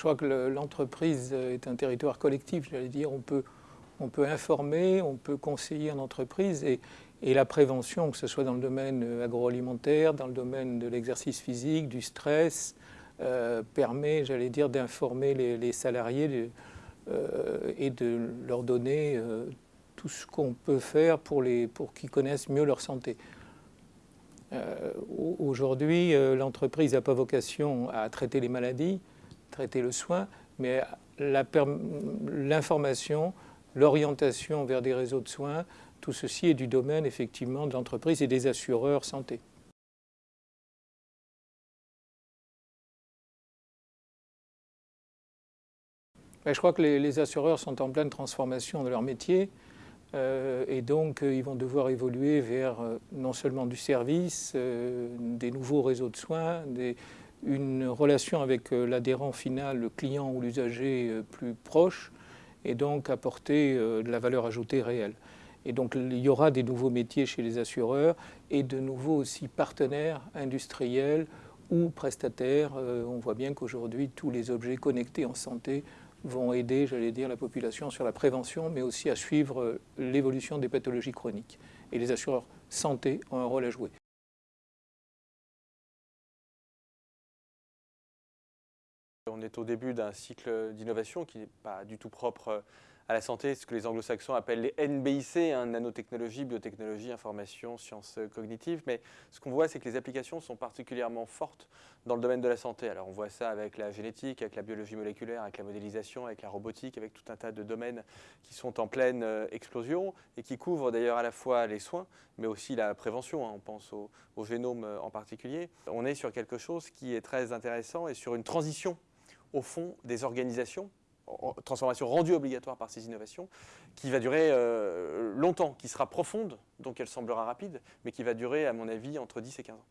Je crois que l'entreprise est un territoire collectif, j'allais dire. On peut, on peut informer, on peut conseiller en entreprise et, la prévention, que ce soit dans le domaine agroalimentaire, dans le domaine de l'exercice physique, du stress, euh, permet, j'allais dire, d'informer les, salariés euh, et de leur donner euh, tout ce qu'on peut faire pour, pour qu'ils connaissent mieux leur santé. Aujourd'hui, l'entreprise n'a pas vocation à traiter les maladies, traiter le soin, mais l'information, l'orientation vers des réseaux de soins, tout ceci est du domaine effectivement de l'entreprise et des assureurs santé. Je crois que les, assureurs sont en pleine transformation de leur métier euh, et donc euh, ils vont devoir évoluer vers euh, non seulement du service, des nouveaux réseaux de soins, une relation avec l'adhérent final, le client ou l'usager plus proche et donc apporter de la valeur ajoutée réelle. Et donc il y aura des nouveaux métiers chez les assureurs et de nouveaux aussi partenaires industriels ou prestataires. on voit bien qu'aujourd'hui tous les objets connectés en santé vont aider, j'allais dire, la population sur la prévention, mais aussi à suivre euh, l'évolution des pathologies chroniques. Et les assureurs santé ont un rôle à jouer. On est au début d'un cycle d'innovation qui n'est pas du tout propre à la santé, ce que les anglo-saxons appellent les NBIC, hein, nanotechnologie, biotechnologie, information, sciences cognitives. Mais ce qu'on voit, c'est que les applications sont particulièrement fortes dans le domaine de la santé. Alors on voit ça avec la génétique, avec la biologie moléculaire, avec la modélisation, avec la robotique, avec tout un tas de domaines qui sont en pleine euh, explosion et qui couvrent d'ailleurs à la fois les soins, mais aussi la prévention. Hein. on pense au, génome euh, en particulier. On est sur quelque chose qui est très intéressant et sur une transition au fond des organisations transformation rendue obligatoire par ces innovations, qui va durer euh, longtemps, qui sera profonde, donc elle semblera rapide, mais qui va durer, à mon avis, entre 10 et 15 ans.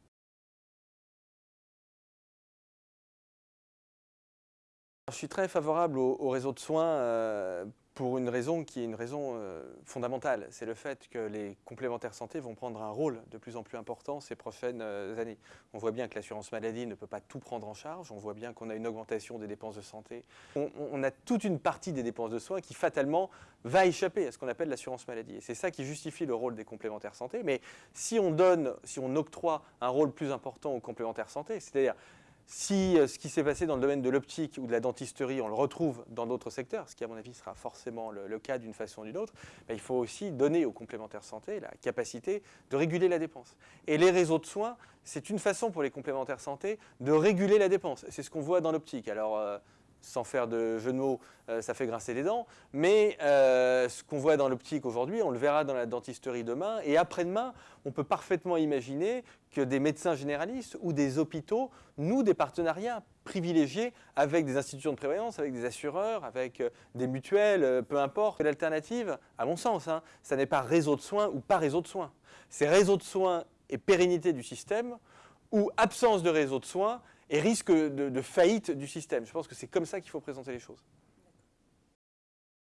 Je suis très favorable au, réseau de soins euh, pour une raison qui est une raison euh, fondamentale. C'est le fait que les complémentaires santé vont prendre un rôle de plus en plus important ces prochaines euh, années. On voit bien que l'assurance maladie ne peut pas tout prendre en charge. On voit bien qu'on a une augmentation des dépenses de santé. On, a toute une partie des dépenses de soins qui fatalement va échapper à ce qu'on appelle l'assurance maladie. Et c'est ça qui justifie le rôle des complémentaires santé. Mais si on donne, si on octroie un rôle plus important aux complémentaires santé, c'est-à-dire si euh, ce qui s'est passé dans le domaine de l'optique ou de la dentisterie, on le retrouve dans d'autres secteurs, ce qui à mon avis sera forcément le, cas d'une façon ou d'une autre, il faut aussi donner aux complémentaires santé la capacité de réguler la dépense. Et les réseaux de soins, c'est une façon pour les complémentaires santé de réguler la dépense. C'est ce qu'on voit dans l'optique. Alors, euh, sans faire de jeu de mots, euh, ça fait grincer les dents. Mais euh, ce qu'on voit dans l'optique aujourd'hui, on le verra dans la dentisterie demain. Et après-demain, on peut parfaitement imaginer que des médecins généralistes ou des hôpitaux nouent des partenariats privilégiés avec des institutions de prévoyance, avec des assureurs, avec euh, des mutuelles, peu importe. L'alternative, à mon sens, hein, ça n'est pas réseau de soins ou pas réseau de soins. C'est réseau de soins et pérennité du système ou absence de réseau de soins et risque de, faillite du système. Je pense que c'est comme ça qu'il faut présenter les choses.